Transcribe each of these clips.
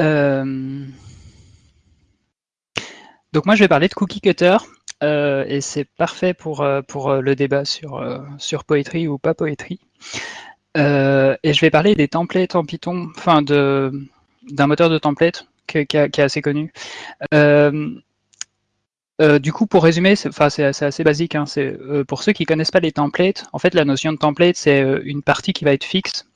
Euh, donc moi je vais parler de cookie cutter euh, et c'est parfait pour, pour le débat sur, sur poétrie ou pas poétrie. et je vais parler des templates en Python, enfin d'un moteur de template qui, est assez connu. Euh, du coup, pour résumer, c'est assez basique. Hein, euh, pour ceux qui ne connaissent pas les templates, en fait, la notion de template, c'est euh, une partie qui va être fixe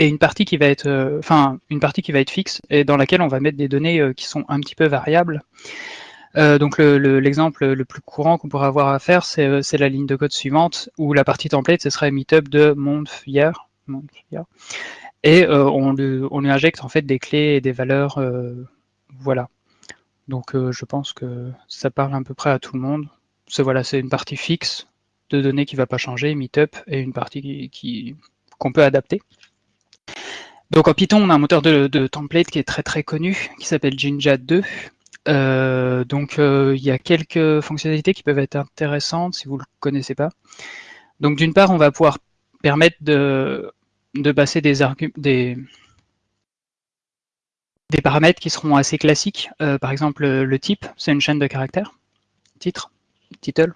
et une partie qui va être, enfin, une partie qui va être fixe et dans laquelle on va mettre des données qui sont un petit peu variables. donc l'exemple le, plus courant qu'on pourrait avoir à faire, c'est la ligne de code suivante où la partie template, ce serait meetup de month et on lui, injecte en fait des clés et des valeurs, voilà. Donc euh, je pense que ça parle à peu près à tout le monde. C'est voilà, une partie fixe de données qui ne va pas changer, meetup, et une partie qu'on peut adapter. Donc en Python, on a un moteur de, template qui est très très connu, qui s'appelle Jinja 2. Euh, donc euh, il y a quelques fonctionnalités qui peuvent être intéressantes si vous ne le connaissez pas. Donc d'une part, on va pouvoir permettre de, passer des paramètres qui seront assez classiques. Euh, par exemple, le type, c'est une chaîne de caractères. Titre, title,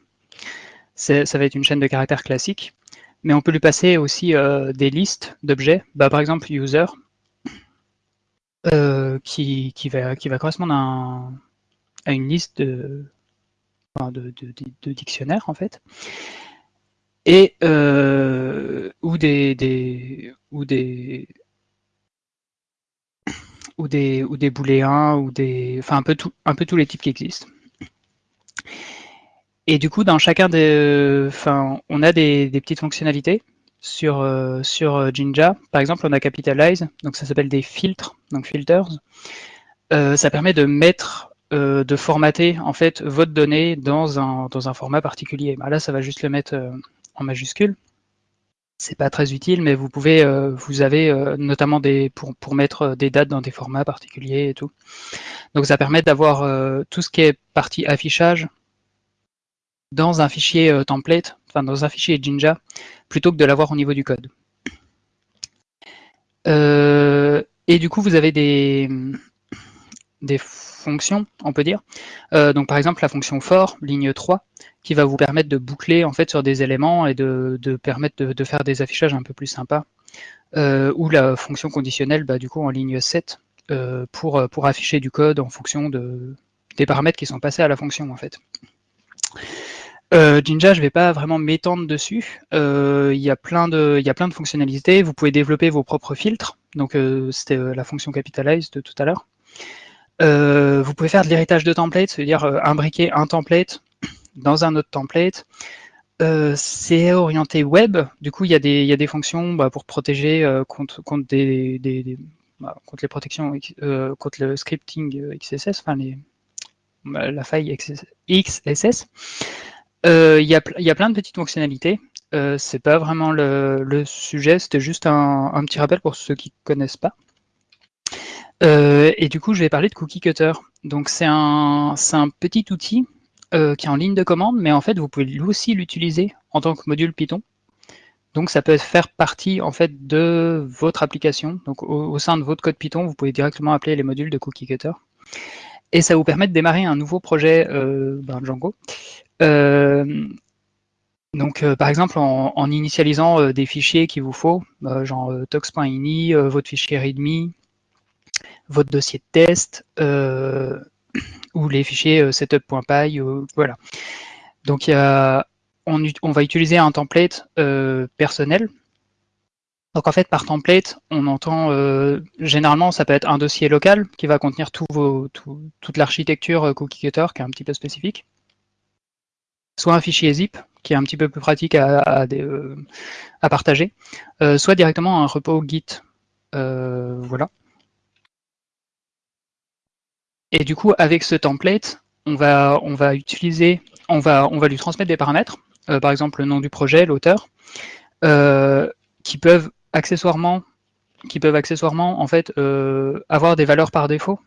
ça va être une chaîne de caractères classique. Mais on peut lui passer aussi euh, des listes d'objets. Bah, par exemple, user, euh, qui, va, correspondre à, une liste de, dictionnaires, en fait. Et ou des, des, ou des ou des, ou des booléens, ou des, enfin un peu, tout, un peu tous les types qui existent. Et du coup, dans chacun des, enfin, on a des, petites fonctionnalités sur, euh, sur euh, Jinja. Par exemple, on a Capitalize, donc ça s'appelle des filtres, donc filters. Euh, ça permet de mettre, de formater en fait votre donnée dans un, dans un format particulier. Bah, là, ça va juste le mettre en majuscule c'est pas très utile, mais vous pouvez, euh, vous avez euh, notamment des pour, pour mettre euh, des dates dans des formats particuliers et tout. Donc ça permet d'avoir tout ce qui est partie affichage dans un fichier template, enfin dans un fichier Jinja, plutôt que de l'avoir au niveau du code. et du coup, vous avez des, fonctions, on peut dire. donc par exemple, la fonction for, ligne 3, qui va vous permettre de boucler en fait sur des éléments et de, permettre de, faire des affichages un peu plus sympas. Euh, ou la fonction conditionnelle, bah, du coup en ligne 7, euh, pour, afficher du code en fonction de, des paramètres qui sont passés à la fonction en fait. Euh, Jinja, je ne vais pas vraiment m'étendre dessus. Il y, a plein de, fonctionnalités. Vous pouvez développer vos propres filtres. Donc c'était la fonction capitalize de tout à l'heure. vous pouvez faire de l'héritage de template, c'est-à-dire imbriquer un template dans un autre template. Euh, c'est orienté web, du coup il y a des, fonctions bah, pour protéger euh, bah, contre les protections, euh, contre le scripting XSS, enfin bah, la faille XSS. Il y, a, plein de petites fonctionnalités. c'est pas vraiment le, sujet, c'était juste un, petit rappel pour ceux qui connaissent pas. et du coup, je vais parler de Cookie Cutter. Donc c'est un, petit outil euh, qui est en ligne de commande, mais en fait, vous pouvez aussi l'utiliser en tant que module Python. Donc, ça peut faire partie en fait de votre application. Donc, au, sein de votre code Python, vous pouvez directement appeler les modules de Cookie Cutter. Et ça vous permet de démarrer un nouveau projet euh, ben, Django. Euh, donc, par exemple, en, initialisant des fichiers qu'il vous faut, genre tox.ini, votre fichier README, votre dossier de test, ou les fichiers euh, setup.py, voilà. Donc on, va utiliser un template euh, personnel. Donc en fait, par template, on entend euh, généralement ça peut être un dossier local qui va contenir vos, toute l'architecture cookie cutter qui est un petit peu spécifique. Soit un fichier zip qui est un petit peu plus pratique à, à partager, soit directement un repo Git. voilà. Et du coup, avec ce template, on va, on va utiliser, on va, on va lui transmettre des paramètres, euh, par exemple le nom du projet, l'auteur, euh, qui peuvent accessoirement, qui peuvent accessoirement en fait euh, avoir des valeurs par défaut.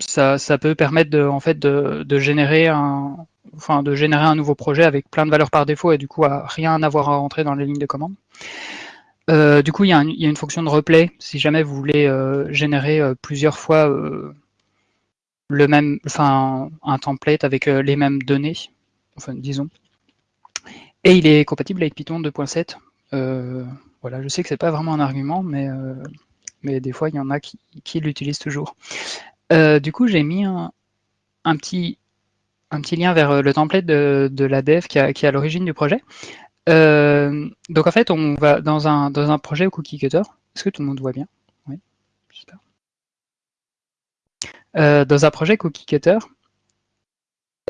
Ça, peut permettre de, générer un, nouveau projet avec plein de valeurs par défaut et du coup à rien avoir à rentrer dans les lignes de commande. Euh, du coup, il y, a une fonction de replay si jamais vous voulez euh, générer euh, plusieurs fois un template avec les mêmes données, enfin disons. Et il est compatible avec Python 2.7. voilà, je sais que c'est pas vraiment un argument, mais des fois il y en a qui, l'utilisent toujours. Du coup, j'ai mis un, petit lien vers le template de, la dev qui, est à l'origine du projet. Euh, donc en fait, on va dans un, projet cookie cutter. Est-ce que tout le monde voit bien? Oui. Euh, dans un projet cookie cutter,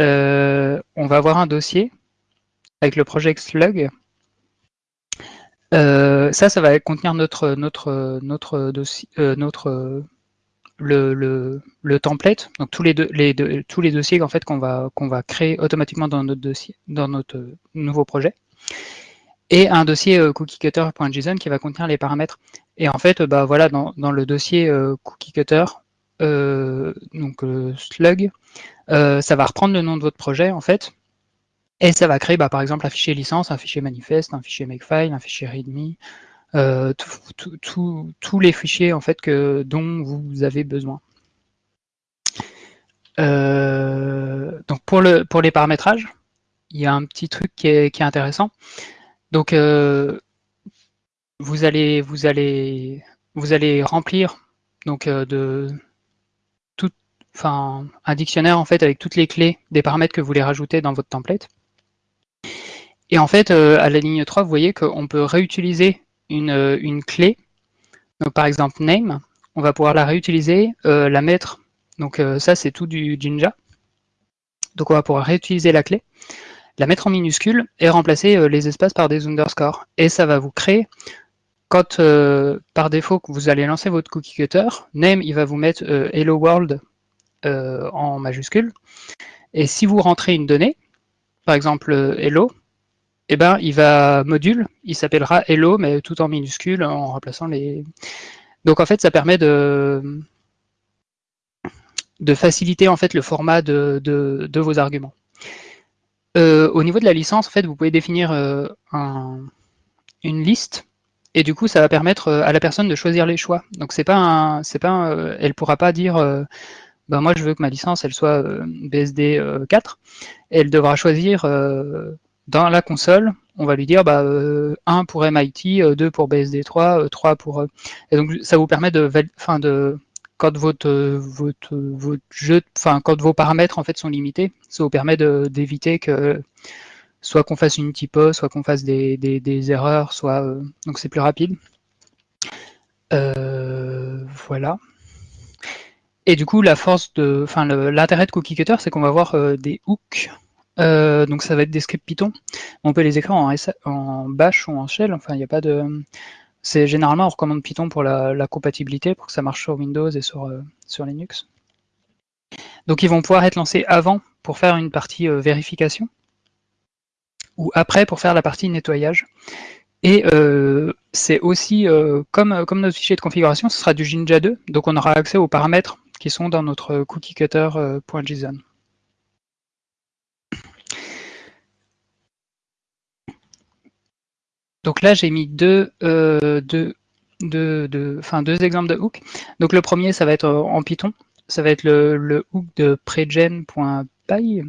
euh, on va avoir un dossier avec le projet slug. ça, ça va contenir dossier, notre le, template, donc tous les, tous les dossiers fait qu'on va créer automatiquement dans notre notre nouveau projet. Et un dossier euh, cookiecutter.json qui va contenir les paramètres. Et en fait, bah voilà, dans, le dossier euh, cookiecutter, euh, donc slug, ça va reprendre le nom de votre projet en fait, et ça va créer bah, par exemple un fichier licence, un fichier manifeste, un fichier makefile, un fichier readme, euh, tous les fichiers en fait que dont vous avez besoin. donc pour le pour les paramétrages, il y a un petit truc qui est, qui est intéressant. Donc, euh, vous allez, vous allez, vous allez remplir donc euh, de tout, enfin un dictionnaire en fait avec toutes les clés des paramètres que vous voulez rajouter dans votre template. Et en fait, euh, à la ligne 3, vous voyez qu'on peut réutiliser une, une, clé. Par exemple, name, on va pouvoir la réutiliser, la mettre. Donc ça, c'est tout du Jinja. Donc on va pouvoir réutiliser la clé la mettre en minuscule et remplacer euh, les espaces par des underscores. Et ça va vous créer, quand euh, par défaut que vous allez lancer votre cookie cutter, name il va vous mettre euh, hello world en majuscule. Et si vous rentrez une donnée, par exemple hello, eh ben, il va module, il s'appellera hello, mais tout en minuscule en remplaçant les. Donc en fait, ça permet de, faciliter en fait le format de, vos arguments. Euh, au niveau de la licence, en fait, vous pouvez définir euh, une liste et du coup, ça va permettre euh, à la personne de choisir les choix. Donc, c'est pas un, pas, elle pourra pas dire, ben moi, je veux que ma licence, elle soit BSD 4. elle devra choisir dans la console. On va lui dire, bah, 1 pour MIT, 2 pour BSD 3, 3 pour. et donc, ça vous permet de, fin, de quand votre, votre, votre jeu, enfin vos paramètres en fait sont limités, ça vous permet d'éviter que soit qu'on fasse une typo, soit qu'on fasse des, des, erreurs, soit euh, donc c'est plus rapide. Euh, voilà. Et du coup, la force de, enfin l'intérêt de Cookie Cutter, c'est qu'on va avoir euh, des hooks. Donc ça va être des scripts Python. On peut les écrire en, Bash ou en Shell. Enfin, il n'y a pas de, c'est généralement, on recommande Python pour la, compatibilité, pour que ça marche sur Windows et sur, euh, sur Linux. Donc ils vont pouvoir être lancés avant pour faire une partie euh, vérification, ou après pour faire la partie nettoyage. Et euh, c'est aussi, comme, comme notre fichier de configuration, ce sera du Jinja 2, donc on aura accès aux paramètres qui sont dans notre cookiecutter.json. Donc là, j'ai mis deux, euh, exemples de hook. Donc le premier, ça va être en Python. Ça va être le, hook de pregen.py.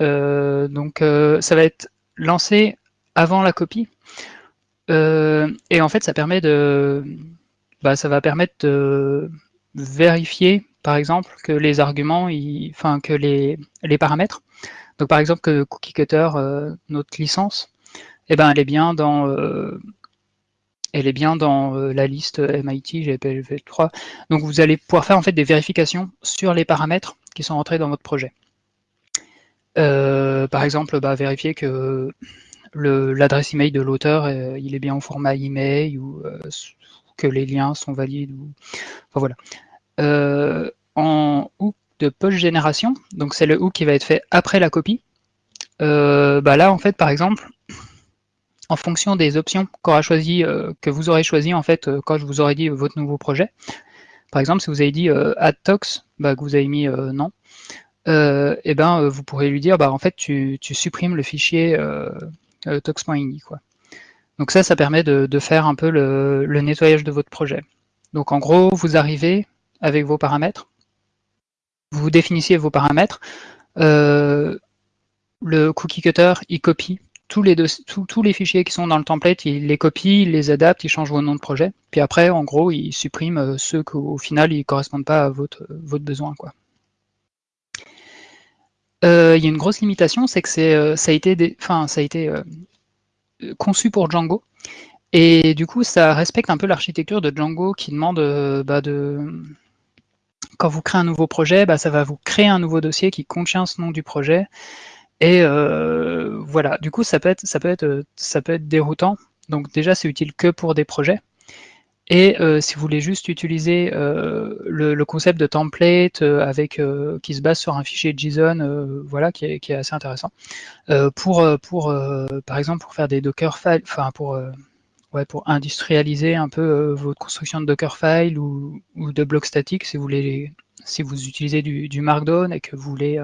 Euh, donc euh, ça va être lancé avant la copie. Euh, et en fait, ça permet de, bah, ça va permettre de vérifier, par exemple, que les arguments, enfin que les, les paramètres. Donc par exemple que cookie cutter, notre licence, eh ben, elle est bien dans, euh, elle est bien dans euh, la liste MIT GPLv 3. Donc vous allez pouvoir faire en fait des vérifications sur les paramètres qui sont entrés dans votre projet. Euh, par exemple, bah, vérifier que l'adresse email de l'auteur est bien au format email ou que les liens sont valides. Ou, enfin, voilà. en hook de post génération, donc c'est le hook qui va être fait après la copie. bah là, en fait, par exemple, en fonction des options qu'aura choisi, euh, que vous aurez choisi en fait euh, quand je vous aurai dit votre nouveau projet. Par exemple, si vous avez dit euh, add tox, bah, que vous avez mis non, et eh ben vous pourrez lui dire bah en fait tu, supprimes le fichier tox.ini quoi. Donc ça, ça permet de, faire un peu le, nettoyage de votre projet. Donc en gros, vous arrivez avec vos paramètres, vous définissez vos paramètres, le cookie cutter, il copie tous les, fichiers qui sont dans le template, il les copie, il les adapte, il change vos noms de projet, puis après, en gros, il supprime euh, ceux qu'au final, ils ne correspondent pas à votre, votre besoin. Euh, il y a une grosse limitation, c'est que ça a été, conçu pour Django. Et du coup, ça respecte un peu l'architecture de Django qui demande euh, bah, de... Quand vous créez un nouveau projet, bah, ça va vous créer un nouveau dossier qui contient ce nom du projet. Et euh, voilà, du coup, ça peut, être, ça, peut être, déroutant. Donc déjà, c'est utile que pour des projets. Et euh, si vous voulez juste utiliser le, concept de template avec qui se base sur un fichier JSON, voilà, qui est, assez intéressant, pour, par exemple pour faire des Docker files, enfin pour ouais, pour industrialiser un peu euh, votre construction de Dockerfile ou, ou de blocs statiques si vous utilisez du, Markdown et que vous voulez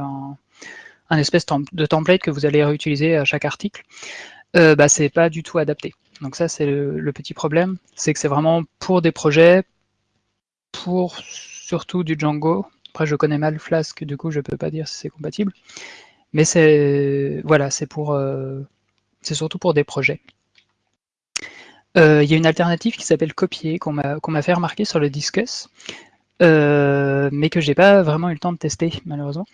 espèce de template que vous allez réutiliser à chaque article, euh, bah, c'est pas du tout adapté. Donc ça, c'est le, petit problème, c'est que c'est vraiment pour des projets, pour surtout du Django. Après, je connais mal Flask, du coup, je peux pas dire si c'est compatible. Mais c'est voilà, c'est euh, surtout pour des projets. Euh, il y a une alternative qui s'appelle Copier, qu'on m'a fait remarquer sur le Discus, euh, mais que j'ai pas vraiment eu le temps de tester, malheureusement.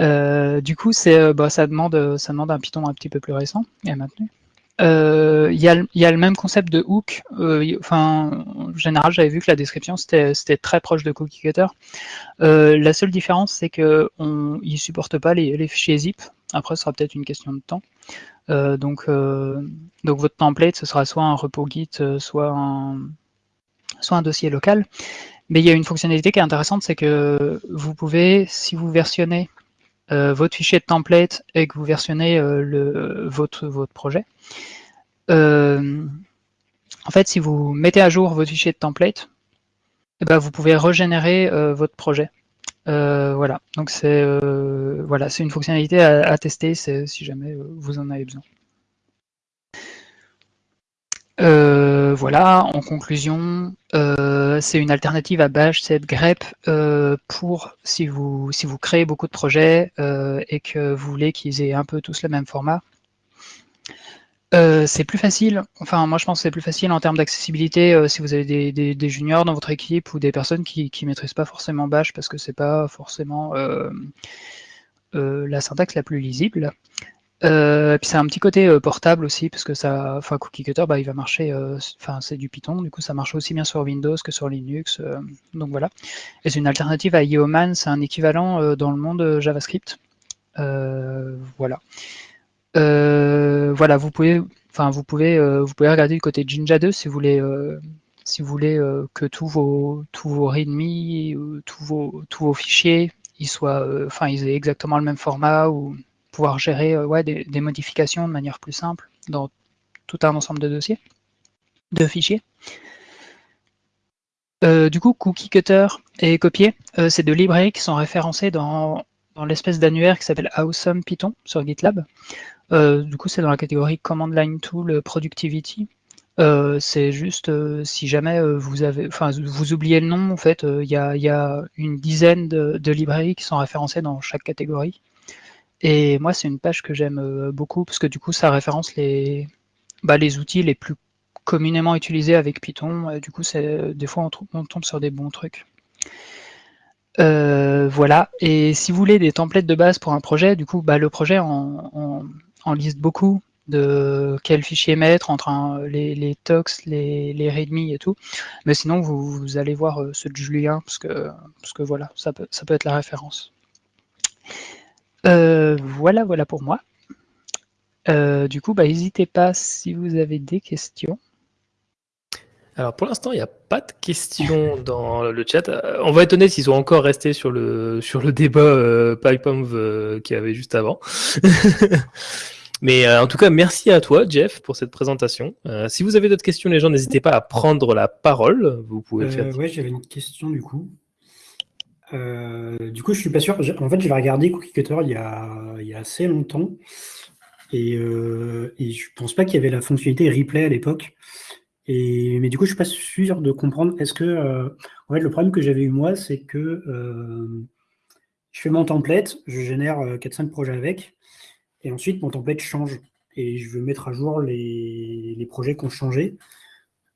Euh, du coup, bah, ça, demande, ça demande un Python un petit peu plus récent et maintenu. Il y, a, le même concept de hook. enfin, en général, j'avais vu que la description c'était très proche de Cookie Cutter. la seule différence, c'est qu'il ne supporte pas les, les, fichiers zip. Après, ce sera peut-être une question de temps. Euh, donc, euh, donc votre template, ce sera soit un repo Git, euh, soit un, soit un dossier local. Mais il y a une fonctionnalité qui est intéressante, c'est que vous pouvez, si vous versionnez votre fichier de template et que vous versionnez le, votre, projet, en fait, si vous mettez à jour votre fichier de template, eh ben, vous pouvez régénérer votre projet. Euh, voilà, donc c'est euh, voilà, une fonctionnalité à, tester si jamais euh, vous en avez besoin. voilà, en conclusion, c'est une alternative à Bash, c'est grep pour si vous créez beaucoup de projets et que vous voulez qu'ils aient un peu tous le même format. Euh, c'est plus facile, enfin moi je pense que c'est plus facile en termes d'accessibilité euh, si vous avez des, juniors dans votre équipe ou des personnes qui ne maîtrisent pas forcément Bash parce que c'est pas forcément euh, la syntaxe la plus lisible. Puis c'est un petit côté portable aussi parce que ça, enfin Cookie Cutter, bah, il va marcher, enfin c'est du Python, du coup ça marche aussi bien sur Windows que sur Linux, donc voilà. Et c'est une alternative à Yeoman, c'est un équivalent dans le monde JavaScript, voilà. Euh, voilà, vous pouvez, enfin vous pouvez, euh, vous pouvez regarder du côté Jinja 2 si vous voulez, euh, si vous voulez que tous vos, tous vos readme, tous vos, tous vos fichiers, ils soient, enfin ils aient exactement le même format ou gérer ouais, des, modifications de manière plus simple dans tout un ensemble de dossiers, de fichiers. du coup, Cookie Cutter et Copier, c'est deux librairies qui sont référencées dans, dans l'espèce d'annuaire qui s'appelle Awesome Python sur GitLab. Euh, du coup, c'est dans la catégorie Command Line Tool Productivity. Euh, c'est juste euh, si jamais vous avez, enfin, vous oubliez le nom, en fait, il y a, une dizaine de, librairies qui sont référencées dans chaque catégorie. Et moi, c'est une page que j'aime beaucoup parce que du coup, ça référence les, bah, les outils les plus communément utilisés avec Python. du coup, c'est des fois on, tombe sur des bons trucs. voilà, et si vous voulez des templates de base pour un projet, du coup, bah, le projet en, en liste beaucoup de quel fichier mettre entre les, tox, les, les readme et tout. Mais sinon, vous, allez voir euh, ceux de Julien, parce que, parce que voilà, ça peut, ça peut être la référence. Euh, voilà, voilà pour moi. Euh, du coup, bah, n'hésitez pas si vous avez des questions. Alors pour l'instant, il n'y a pas de questions dans le chat. On va être honnête, ils sont encore restés sur le, sur le débat euh, PyPonv qu'il y avait juste avant. Mais euh, en tout cas, merci à toi, Jeff, pour cette présentation. Euh, si vous avez d'autres questions, les gens, n'hésitez pas à prendre la parole. Vous pouvez faire. Euh, oui, j'avais une question du coup. Du coup, je suis pas sûr. En fait, je vais regarder Cookie Cutter il y a, assez longtemps. Et, euh, et je pense pas qu'il y avait la fonctionnalité replay à l'époque. Mais du coup, je suis pas sûr de comprendre. Est-ce que, euh, en fait, le problème que j'avais eu moi, c'est que euh, je fais mon template, je génère 4-5 euh, projets avec, et ensuite mon template change. Et je veux mettre à jour les, les projets qui ont changé.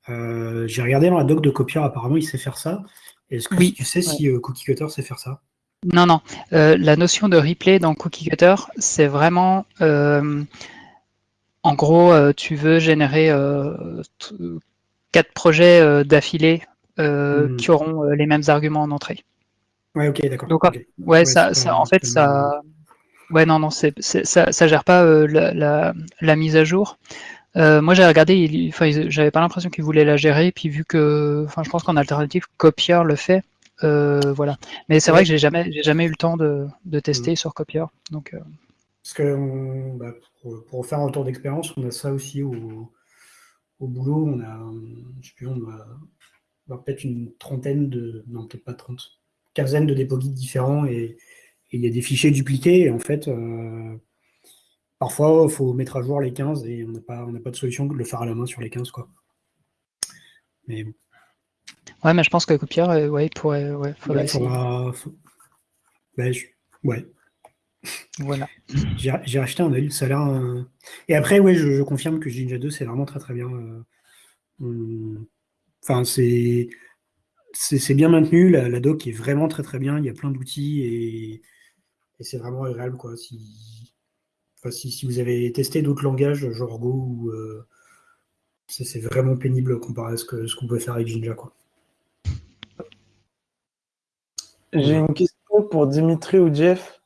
Euh, j'ai regardé dans la doc de Copier, apparemment, il sait faire ça. Est-ce que Oui. tu sais si euh, Cookie Cutter sait faire ça? Non, non. Euh, la notion de replay dans Cookie Cutter, c'est vraiment, euh, en gros, euh, tu veux générer euh, quatre projets euh, d'affilée euh, Mhm. qui auront euh, les mêmes arguments en entrée. Ouais, ok, d'accord. Donc. Ouais, ça, en fait, ça, ouais, non, non, ça, ça gère pas euh, la, la, la mise à jour. Euh, moi, j'ai regardé, j'avais pas l'impression qu'ils voulaient la gérer, puis vu que, enfin, je pense qu'en alternative, Copier le fait, euh, voilà. Mais c'est Ouais. vrai que j'ai jamais, j'ai jamais eu le temps de, de tester sur Copier, donc. euh, Parce que on- bah, pour, pour faire un retour d'expérience, on a ça aussi au, au boulot. On a, je sais plus, on a, on a peut-être une trentaine de, non peut-être pas 30, quinzaine de dépôts guides différents et il y a des fichiers dupliqués. Et en fait, parfois, il faut mettre à jour les 15 et on n'a pas, on n'a pas de solution que de le faire à la main sur les 15. Quoi. Mais bon, Ouais, mais je pense que Copier, euh, ouais, il pourrait, ouais, faudrait ouais, faudra- bah, je- ouais. Voilà. J'ai j'ai racheté un avis, ça a l'air. euh, Et après, ouais, je, je confirme que Jinja 2, c'est vraiment très très bien. euh, hum, Enfin, c'est c'est c'est bien maintenu, la, la doc est vraiment très très bien, il y a plein d'outils et, et c'est vraiment agréable. Quoi. Si, si, si vous avez testé d'autres langages, genre Go, ou, euh, c'est vraiment pénible comparé à ce que- ce qu'on peut faire avec Jinja. Quoi. J'ai une question pour Dimitri ou Jeff.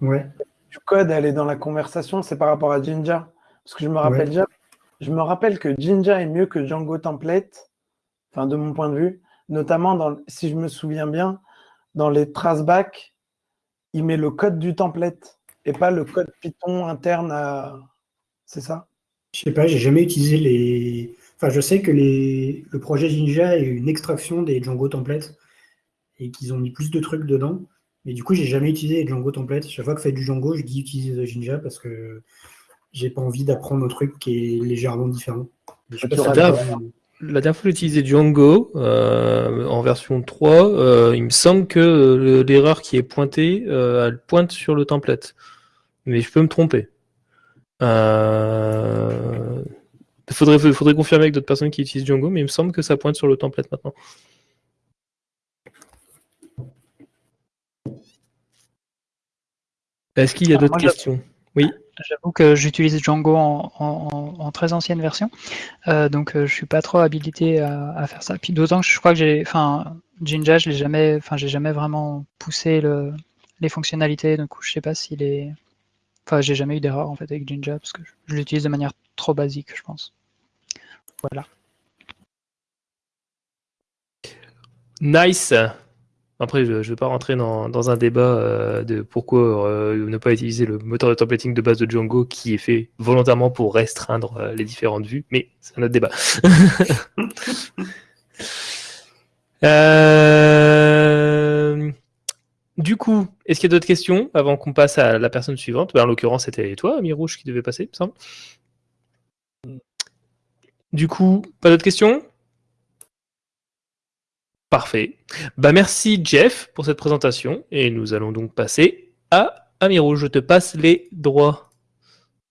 Ouais, Du code, elle est dans la conversation, c'est par rapport à Jinja. Parce que je me rappelle Ouais. déjà, je me rappelle que Jinja est mieux que Django Template, enfin de mon point de vue, notamment dans, si je me souviens bien, dans les traceback, il met le code du template et pas le code Python interne à. C'est ça? Je sais pas, j'ai jamais utilisé les. Enfin, je sais que les... le projet Jinja est une extraction des Django templates et qu'ils ont mis plus de trucs dedans. Mais du coup, j'ai jamais utilisé les Django templates. Chaque fois que je fais du Django, je dis utiliser Jinja parce que j'ai pas envie d'apprendre un truc qui est légèrement différent. Je pas La dernière fois que j'ai utilisé Django euh, en version 3, euh, il me semble que l'erreur qui est pointée, euh, elle pointe sur le template. Mais je peux me tromper. Euh... Faudrait, faudrait confirmer avec d'autres personnes qui utilisent Django, mais il me semble que ça pointe sur le template maintenant. Est-ce qu'il y a Alors, d'autres questions? Oui. J'avoue que j'utilise Django en, en- en très ancienne version, euh, donc euh, je suis pas trop habilité à, à faire ça. Puis d'autant que je crois que j'ai, enfin, Jinja, je l'ai jamais, enfin, j'ai jamais vraiment poussé le, les fonctionnalités, donc je sais pas s'il est, enfin, j'ai jamais eu d'erreur en fait avec Jinja parce que je, l'utilise de manière trop basique, je pense. Voilà. Nice. Après, je ne vais pas rentrer dans, dans un débat euh, de pourquoi euh, ne pas utiliser le moteur de templating de base de Django qui est fait volontairement pour restreindre euh, les différentes vues, mais c'est un autre débat. Euh, Du coup, est-ce qu'il y a d'autres questions avant qu'on passe à la personne suivante? Ben, En l'occurrence, c'était toi, Ami Rouge, qui devait passer, il me semble. Du coup, pas d'autres questions? Parfait. Bah merci Jeff pour cette présentation et nous allons donc passer à Amiro. Je te passe les droits.